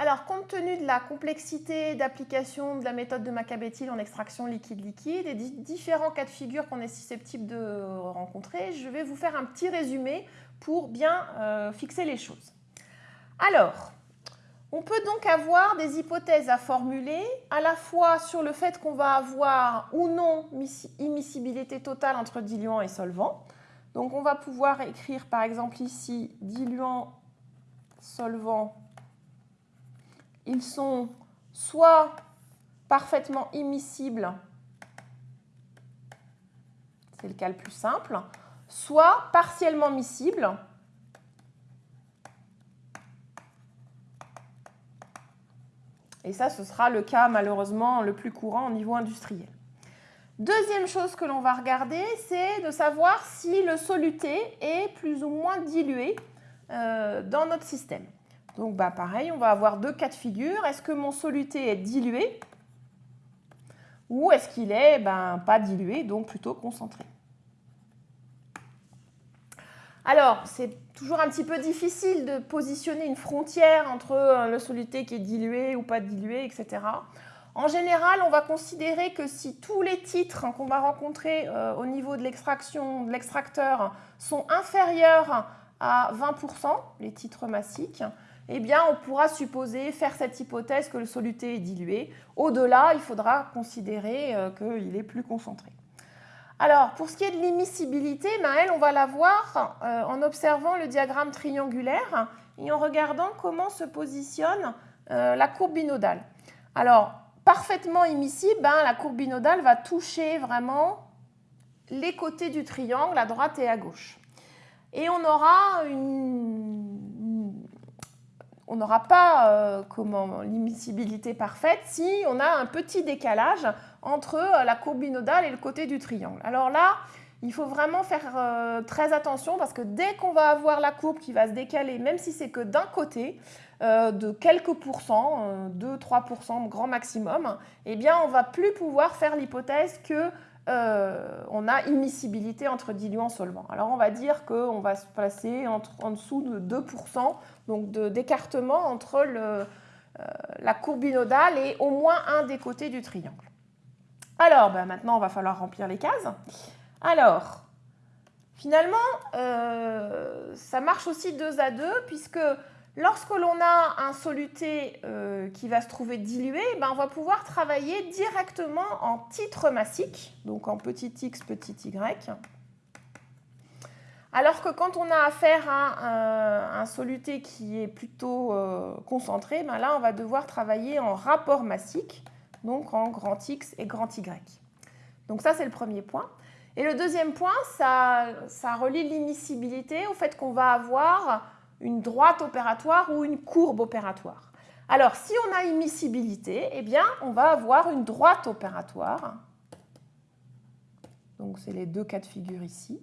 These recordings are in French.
Alors, compte tenu de la complexité d'application de la méthode de Macabétil en extraction liquide-liquide et différents cas de figure qu'on est susceptible de rencontrer, je vais vous faire un petit résumé pour bien euh, fixer les choses. Alors, on peut donc avoir des hypothèses à formuler, à la fois sur le fait qu'on va avoir ou non immiscibilité totale entre diluant et solvant. Donc on va pouvoir écrire par exemple ici diluant, solvant. Ils sont soit parfaitement immiscibles, c'est le cas le plus simple, soit partiellement miscibles, Et ça, ce sera le cas malheureusement le plus courant au niveau industriel. Deuxième chose que l'on va regarder, c'est de savoir si le soluté est plus ou moins dilué euh, dans notre système. Donc bah, pareil, on va avoir deux cas de figure. Est-ce que mon soluté est dilué ou est-ce qu'il est, ben, pas dilué, donc plutôt concentré? Alors, c'est toujours un petit peu difficile de positionner une frontière entre euh, le soluté qui est dilué ou pas dilué, etc. En général, on va considérer que si tous les titres qu'on va rencontrer euh, au niveau de l'extraction, de l'extracteur, sont inférieurs à 20%, les titres massiques, eh on pourra supposer, faire cette hypothèse que le soluté est dilué. Au-delà, il faudra considérer euh, qu'il est plus concentré. Alors, pour ce qui est de l'immiscibilité, on va la voir euh, en observant le diagramme triangulaire et en regardant comment se positionne euh, la courbe binodale. Alors, parfaitement immiscible, ben, la courbe binodale va toucher vraiment les côtés du triangle, à droite et à gauche. Et on aura on n'aura pas euh, l'immiscibilité parfaite si on a un petit décalage entre euh, la courbe binodale et le côté du triangle. Alors là, il faut vraiment faire euh, très attention parce que dès qu'on va avoir la courbe qui va se décaler, même si c'est que d'un côté, de quelques pourcents, 2-3% grand maximum, eh bien on va plus pouvoir faire l'hypothèse que on a immiscibilité entre diluant et solvant. Alors on va dire qu'on va se placer en dessous de 2%, donc d'écartement entre la courbe binodale et au moins un des côtés du triangle. Alors, ben, maintenant, on va falloir remplir les cases. Alors, finalement, euh, ça marche aussi deux à deux, puisque lorsque l'on a un soluté euh, qui va se trouver dilué, ben, on va pouvoir travailler directement en titre massique, donc en petit x, petit y. Alors que quand on a affaire à un, soluté qui est plutôt euh, concentré, ben là, on va devoir travailler en rapport massique donc en grand X et grand Y. Donc ça, c'est le premier point. Et le deuxième point, ça, ça relie l'immiscibilité au fait qu'on va avoir une droite opératoire ou une courbe opératoire. Alors, si on a immiscibilité, eh bien, on va avoir une droite opératoire. Donc, c'est les deux cas de figure ici.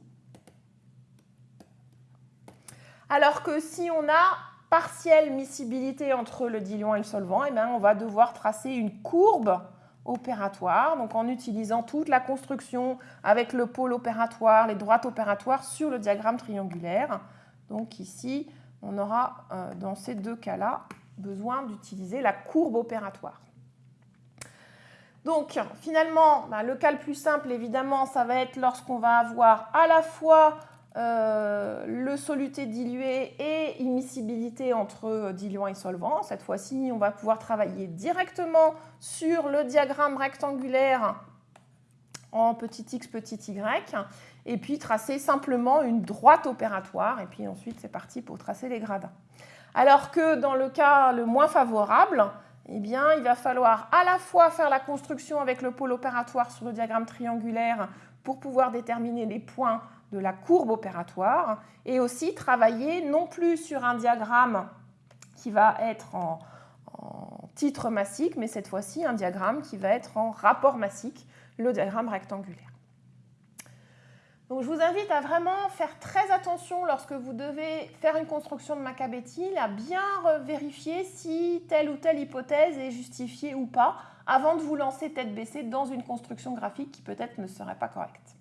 Alors que si on a partielle miscibilité entre le diluant et le solvant, eh bien, on va devoir tracer une courbe opératoire, donc en utilisant toute la construction avec le pôle opératoire, les droites opératoires sur le diagramme triangulaire. Donc ici, on aura euh, dans ces deux cas-là besoin d'utiliser la courbe opératoire. Donc finalement, bah, le cas le plus simple, évidemment, ça va être lorsqu'on va avoir à la fois euh, le soluté dilué et immiscibilité entre diluant et solvant. Cette fois-ci, on va pouvoir travailler directement sur le diagramme rectangulaire en petit x, petit y, et puis tracer simplement une droite opératoire, et puis ensuite c'est parti pour tracer les gradins. Alors que dans le cas le moins favorable, eh bien, il va falloir à la fois faire la construction avec le pôle opératoire sur le diagramme triangulaire pour pouvoir déterminer les points de la courbe opératoire et aussi travailler non plus sur un diagramme qui va être en, titre massique, mais cette fois-ci un diagramme qui va être en rapport massique, le diagramme rectangulaire. Je vous invite à vraiment faire très attention lorsque vous devez faire une construction de Macabétil, à bien vérifier si telle ou telle hypothèse est justifiée ou pas, avant de vous lancer tête baissée dans une construction graphique qui peut-être ne serait pas correcte.